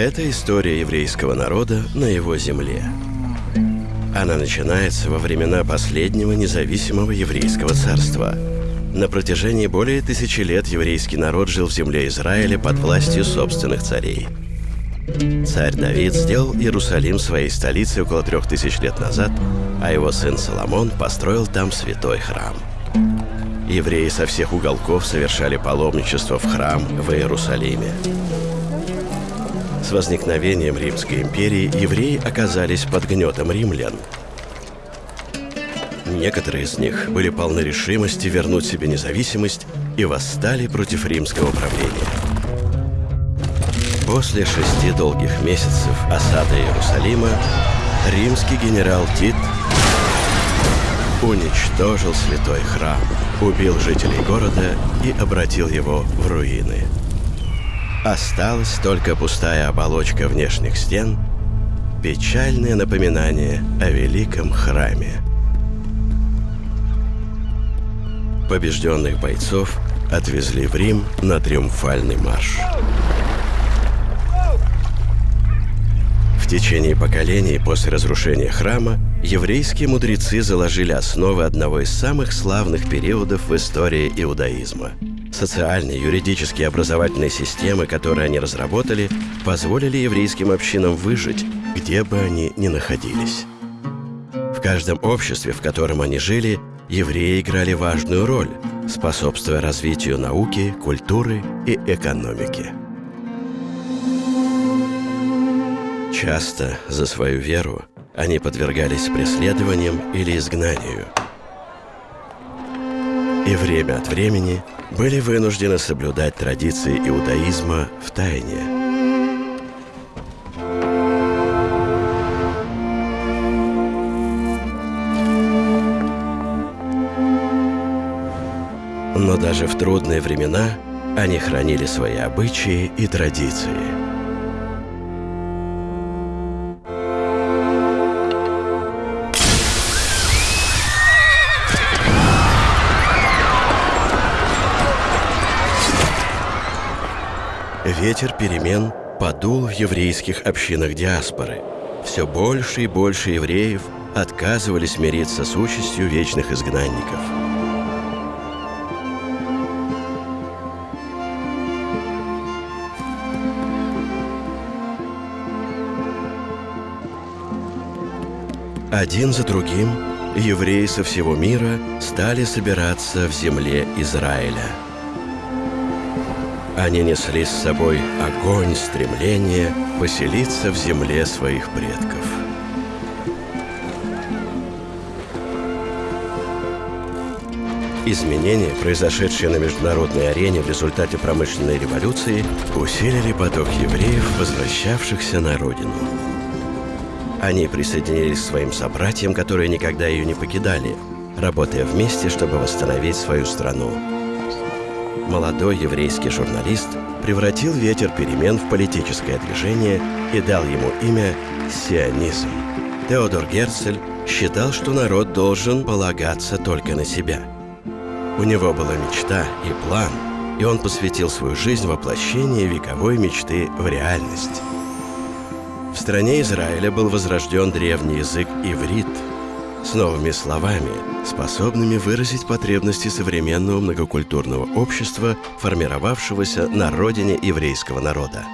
Это история еврейского народа на его земле. Она начинается во времена последнего независимого еврейского царства. На протяжении более тысячи лет еврейский народ жил в земле Израиля под властью собственных царей. Царь Давид сделал Иерусалим своей столицей около трех тысяч лет назад, а его сын Соломон построил там святой храм. Евреи со всех уголков совершали паломничество в храм в Иерусалиме. С возникновением Римской империи евреи оказались под гнетом римлян. Некоторые из них были полны решимости вернуть себе независимость и восстали против римского правления. После шести долгих месяцев осады Иерусалима римский генерал Тит уничтожил святой храм, убил жителей города и обратил его в руины. Осталась только пустая оболочка внешних стен, печальное напоминание о великом храме. Побежденных бойцов отвезли в Рим на триумфальный марш. В течение поколений после разрушения храма еврейские мудрецы заложили основы одного из самых славных периодов в истории иудаизма – Социальные, юридические и образовательные системы, которые они разработали, позволили еврейским общинам выжить, где бы они ни находились. В каждом обществе, в котором они жили, евреи играли важную роль, способствуя развитию науки, культуры и экономики. Часто за свою веру они подвергались преследованиям или изгнанию. И время от времени были вынуждены соблюдать традиции иудаизма в тайне. Но даже в трудные времена они хранили свои обычаи и традиции – Ветер перемен подул в еврейских общинах диаспоры. Все больше и больше евреев отказывались мириться с участью вечных изгнанников. Один за другим евреи со всего мира стали собираться в земле Израиля – они несли с собой огонь стремления поселиться в земле своих предков. Изменения, произошедшие на международной арене в результате промышленной революции, усилили поток евреев, возвращавшихся на родину. Они присоединились к своим собратьям, которые никогда ее не покидали, работая вместе, чтобы восстановить свою страну молодой еврейский журналист превратил ветер перемен в политическое движение и дал ему имя «сионизм». Теодор Герцель считал, что народ должен полагаться только на себя. У него была мечта и план, и он посвятил свою жизнь воплощению вековой мечты в реальность. В стране Израиля был возрожден древний язык иврит – с новыми словами, способными выразить потребности современного многокультурного общества, формировавшегося на родине еврейского народа.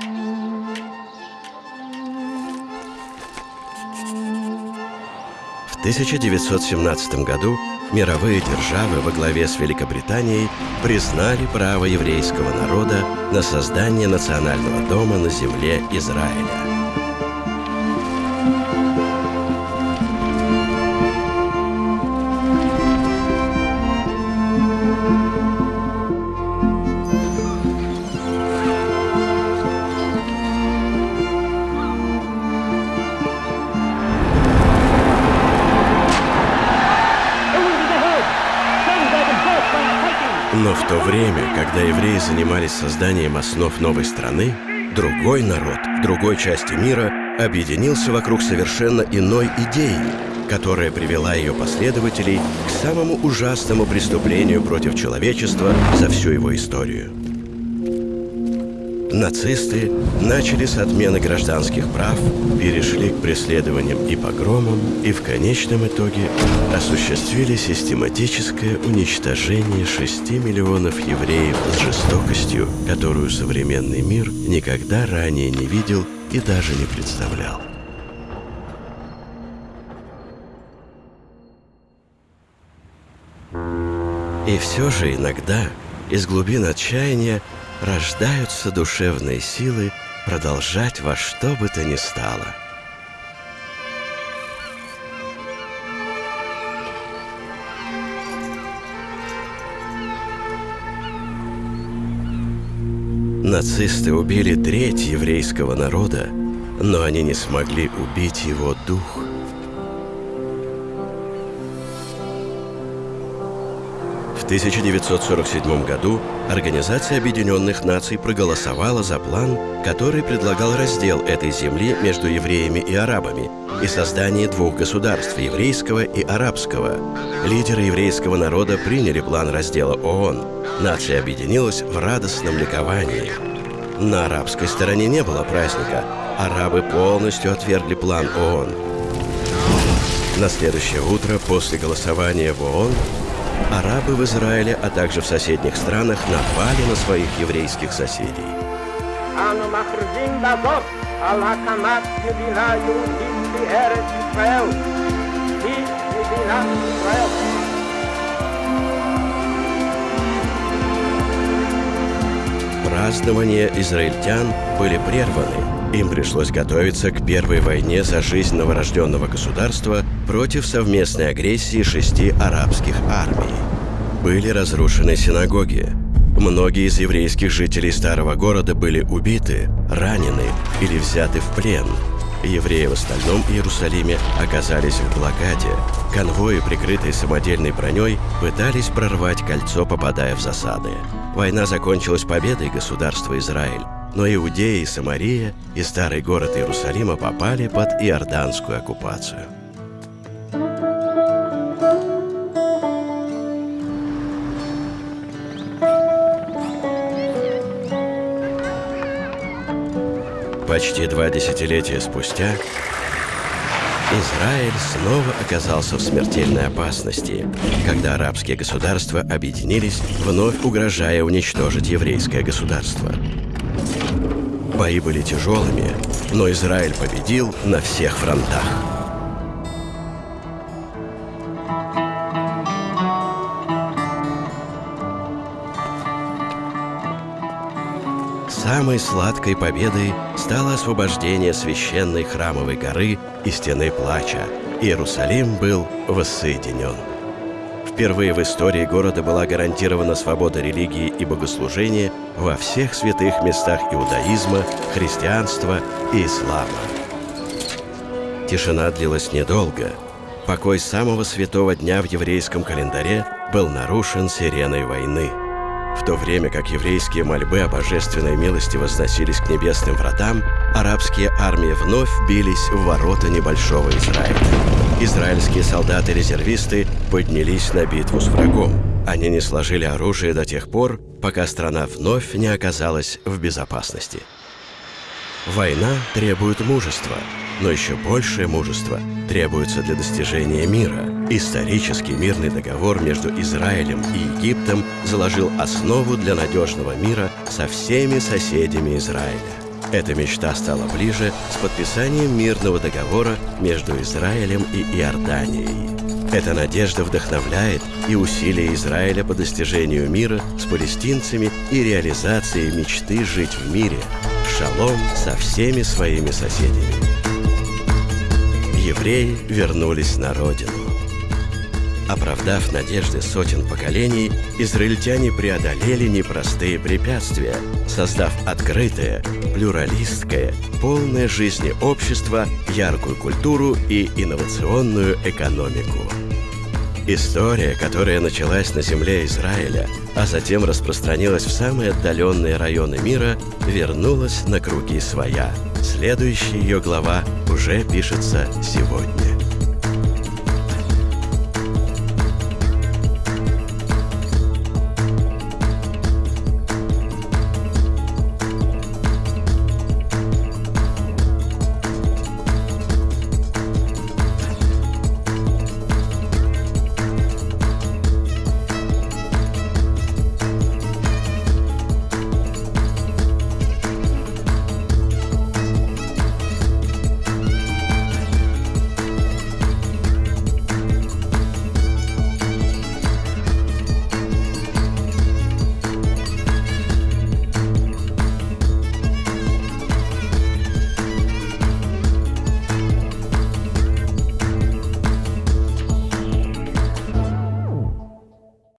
В 1917 году мировые державы во главе с Великобританией признали право еврейского народа на создание национального дома на земле Израиля. Но в то время, когда евреи занимались созданием основ новой страны, другой народ в другой части мира объединился вокруг совершенно иной идеи, которая привела ее последователей к самому ужасному преступлению против человечества за всю его историю. Нацисты начали с отмены гражданских прав, перешли к преследованиям и погромам и в конечном итоге осуществили систематическое уничтожение 6 миллионов евреев с жестокостью, которую современный мир никогда ранее не видел и даже не представлял. И все же иногда из глубин отчаяния рождаются душевные силы продолжать во что бы то ни стало. Нацисты убили треть еврейского народа, но они не смогли убить его дух – 1947 году Организация Объединенных Наций проголосовала за план, который предлагал раздел этой земли между евреями и арабами и создание двух государств – еврейского и арабского. Лидеры еврейского народа приняли план раздела ООН. Нация объединилась в радостном ликовании. На арабской стороне не было праздника. Арабы полностью отвергли план ООН. На следующее утро после голосования в ООН Арабы в Израиле, а также в соседних странах напали на своих еврейских соседей. Празднования израильтян были прерваны, им пришлось готовиться к первой войне за жизнь новорожденного государства против совместной агрессии шести арабских армий. Были разрушены синагоги. Многие из еврейских жителей старого города были убиты, ранены или взяты в плен. Евреи в остальном Иерусалиме оказались в блокаде. Конвои, прикрытые самодельной броней, пытались прорвать кольцо, попадая в засады. Война закончилась победой государства Израиль, но Иудея и Самария и старый город Иерусалима попали под иорданскую оккупацию. Почти два десятилетия спустя Израиль снова оказался в смертельной опасности, когда арабские государства объединились, вновь угрожая уничтожить еврейское государство. Бои были тяжелыми, но Израиль победил на всех фронтах. Самой сладкой победой стало освобождение священной храмовой горы и стены плача. Иерусалим был воссоединен. Впервые в истории города была гарантирована свобода религии и богослужения во всех святых местах иудаизма, христианства и ислама. Тишина длилась недолго. Покой самого святого дня в еврейском календаре был нарушен сиреной войны. В то время как еврейские мольбы о божественной милости возносились к небесным вратам, арабские армии вновь бились в ворота небольшого Израиля. Израильские солдаты-резервисты поднялись на битву с врагом. Они не сложили оружие до тех пор, пока страна вновь не оказалась в безопасности. Война требует мужества, но еще большее мужество требуется для достижения мира. Исторический мирный договор между Израилем и Египтом заложил основу для надежного мира со всеми соседями Израиля. Эта мечта стала ближе с подписанием мирного договора между Израилем и Иорданией. Эта надежда вдохновляет и усилия Израиля по достижению мира с палестинцами и реализацией мечты жить в мире, в шалом со всеми своими соседями. Евреи вернулись на родину. Оправдав надежды сотен поколений, израильтяне преодолели непростые препятствия, создав открытое, плюралистское, полное жизни общество, яркую культуру и инновационную экономику. История, которая началась на земле Израиля, а затем распространилась в самые отдаленные районы мира, вернулась на круги своя. Следующая ее глава уже пишется сегодня.